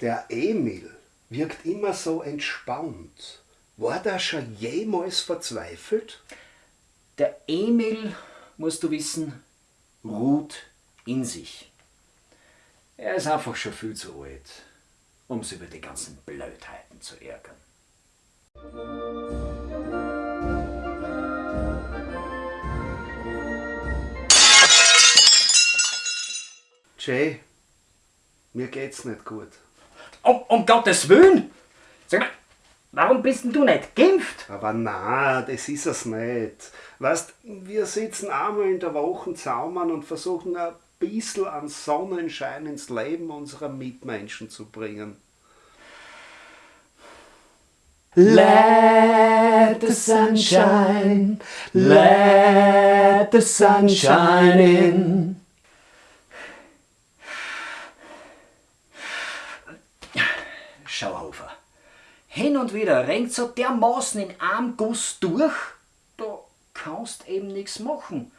Der Emil wirkt immer so entspannt. War der schon jemals verzweifelt? Der Emil, musst du wissen, ruht in sich. Er ist einfach schon viel zu alt, um sich über die ganzen Blödheiten zu ärgern. Jay, mir geht's nicht gut. Um, um Gottes Willen! Sag mal, warum bist denn du nicht geimpft? Aber na, das ist es nicht. Weißt, wir sitzen einmal in der Woche zusammen und versuchen ein bisschen an Sonnenschein ins Leben unserer Mitmenschen zu bringen. Let the sunshine, let the sunshine in. Schau auf. Hin und wieder renkt so dermaßen in einem Guss durch, da kannst eben nichts machen.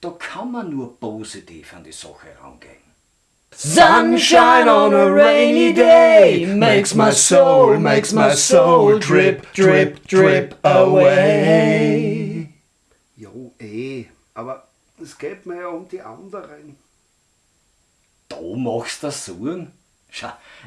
Da kann man nur positiv an die Sache rangehen. Sunshine on a rainy day makes my soul, makes my soul drip, drip, drip away. Jo, eh, aber es geht mir ja um die anderen. Da machst du Sorgen?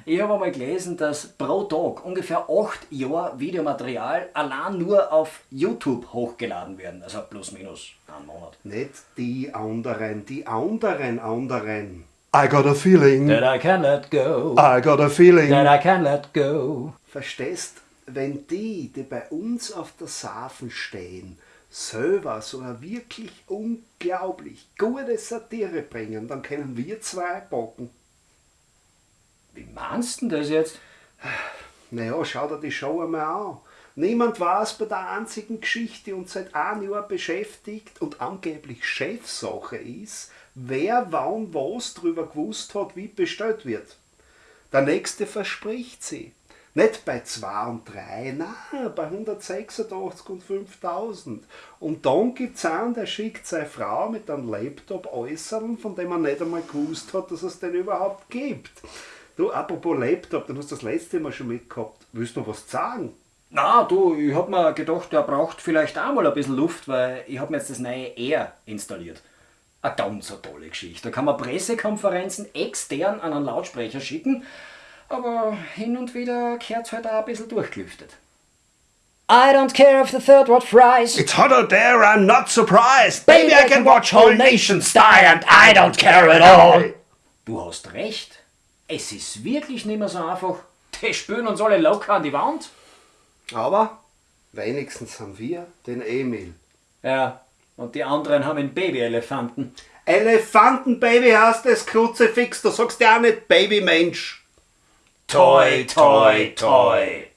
Ich habe einmal gelesen, dass pro Tag ungefähr 8 Jahre Videomaterial allein nur auf YouTube hochgeladen werden. Also plus minus einen Monat. Nicht die anderen, die anderen anderen. I got a feeling That I can let go. I got a feeling That I can let go. Verstehst, wenn die, die bei uns auf der Safen stehen, selber so eine wirklich unglaublich gute Satire bringen, dann können wir zwei bocken. Meinst du das jetzt? Naja, schau dir die Show einmal an. Niemand weiß bei der einzigen Geschichte, uns seit einem Jahr beschäftigt und angeblich Chefsache ist, wer wann was drüber gewusst hat, wie bestellt wird. Der nächste verspricht sie. Nicht bei 2 und 3, nein, bei 186 und 5000. Und dann gibt es einen, der schickt seine Frau mit einem Laptop äußern, von dem man nicht einmal gewusst hat, dass es den überhaupt gibt. Du, apropos Laptop, den hast du das letzte Mal schon mitgehabt. Willst du noch was sagen? Na, du, ich hab mir gedacht, der braucht vielleicht auch mal ein bisschen Luft, weil ich hab mir jetzt das neue Air installiert. Eine ganz eine tolle Geschichte. Da kann man Pressekonferenzen extern an einen Lautsprecher schicken, aber hin und wieder gehört halt auch ein bisschen durchgelüftet. I don't care if the third what fries. It's hot out there, I'm not surprised. Baby, I can watch whole nations die and I don't care at all. Du hast recht. Es ist wirklich nicht mehr so einfach. Die spüren uns alle locker an die Wand. Aber wenigstens haben wir den Emil. Ja, und die anderen haben einen Babyelefanten. Elefantenbaby heißt das Kruzifix, du sagst ja auch nicht Babymensch. Toi, toi, toi.